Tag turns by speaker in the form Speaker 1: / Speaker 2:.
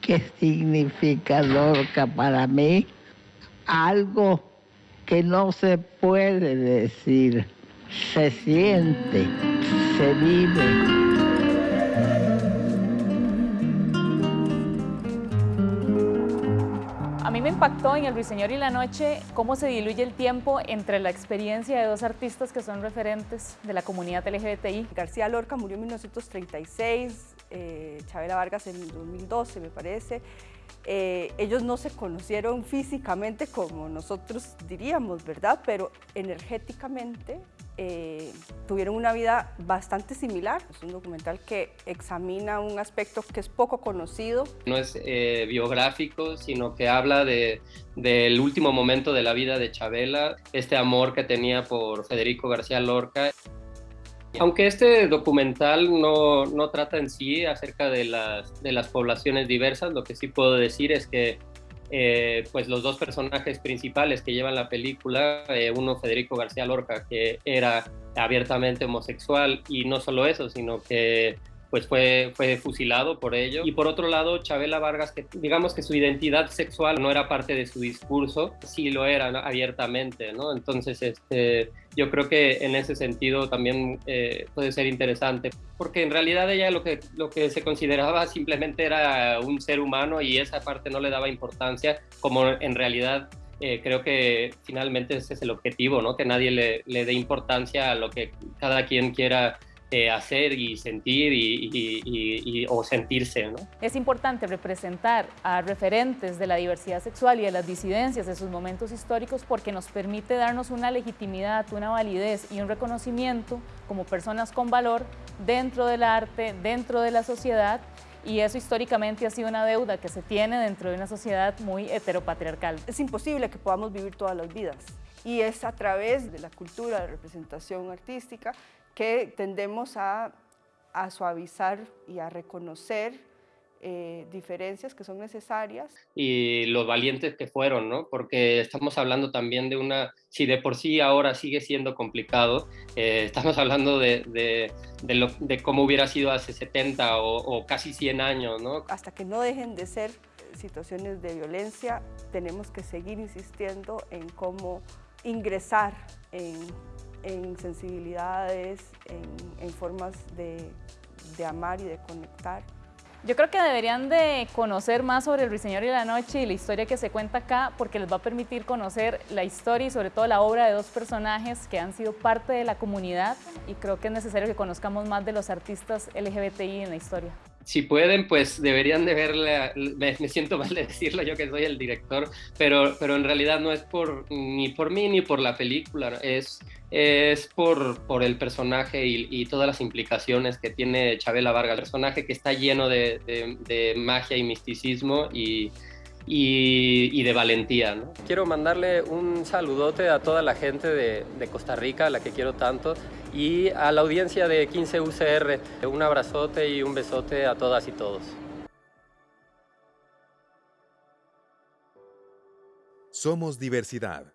Speaker 1: ¿Qué significa Lorca para mí? Algo que no se puede decir, se siente, se vive.
Speaker 2: A mí me impactó en El Ruiseñor y la Noche cómo se diluye el tiempo entre la experiencia de dos artistas que son referentes de la comunidad LGBTI.
Speaker 3: García Lorca murió en 1936, eh, Chabela Vargas en 2012 me parece. Eh, ellos no se conocieron físicamente como nosotros diríamos, ¿verdad? Pero energéticamente eh, tuvieron una vida bastante similar. Es un documental que examina un aspecto que es poco conocido.
Speaker 4: No es eh, biográfico, sino que habla de, del último momento de la vida de Chabela, este amor que tenía por Federico García Lorca. Aunque este documental no, no trata en sí acerca de las, de las poblaciones diversas, lo que sí puedo decir es que eh, pues los dos personajes principales que llevan la película, eh, uno Federico García Lorca, que era abiertamente homosexual, y no solo eso, sino que pues fue, fue fusilado por ello. Y por otro lado, Chabela Vargas, que digamos que su identidad sexual no era parte de su discurso, sí lo era abiertamente, ¿no? Entonces, este, yo creo que en ese sentido también eh, puede ser interesante, porque en realidad ella lo que, lo que se consideraba simplemente era un ser humano y esa parte no le daba importancia, como en realidad eh, creo que finalmente ese es el objetivo, ¿no? Que nadie le, le dé importancia a lo que cada quien quiera eh, hacer y sentir y, o sentirse. ¿no?
Speaker 2: Es importante representar a referentes de la diversidad sexual y de las disidencias de sus momentos históricos porque nos permite darnos una legitimidad, una validez y un reconocimiento como personas con valor dentro del arte, dentro de la sociedad y eso históricamente ha sido una deuda que se tiene dentro de una sociedad muy heteropatriarcal.
Speaker 3: Es imposible que podamos vivir todas las vidas y es a través de la cultura de representación artística que tendemos a, suavizar y a reconocer eh, diferencias que son necesarias.
Speaker 4: Y los valientes que fueron, ¿no? Porque estamos hablando también de una, si de por sí ahora sigue siendo complicado, eh, estamos hablando de, de, cómo hubiera sido hace 70 o, o, casi 100 años, ¿no?
Speaker 3: Hasta que no dejen de ser situaciones de violencia, tenemos que seguir insistiendo en cómo ingresar en en sensibilidades, en, formas de, de amar y de conectar.
Speaker 2: Yo creo que deberían de conocer más sobre el Ruiseñor y la Noche y la historia que se cuenta acá porque les va a permitir conocer la historia y sobre todo la obra de dos personajes que han sido parte de la comunidad y creo que es necesario que conozcamos más de los artistas LGBTI en la historia
Speaker 4: si pueden, pues deberían de verla, me, siento mal de decirlo yo que soy el director, pero, pero en realidad no es por, ni por mí ni por la película, es, es por, por el personaje y, todas las implicaciones que tiene Chabela Vargas, el personaje que está lleno de, de magia y misticismo y, y, de valentía. ¿no? Quiero mandarle un saludote a toda la gente de, de, Costa Rica, a la que quiero tanto, y a la audiencia de 15 UCR. Un abrazote y un besote a todas y todos.
Speaker 5: Somos diversidad.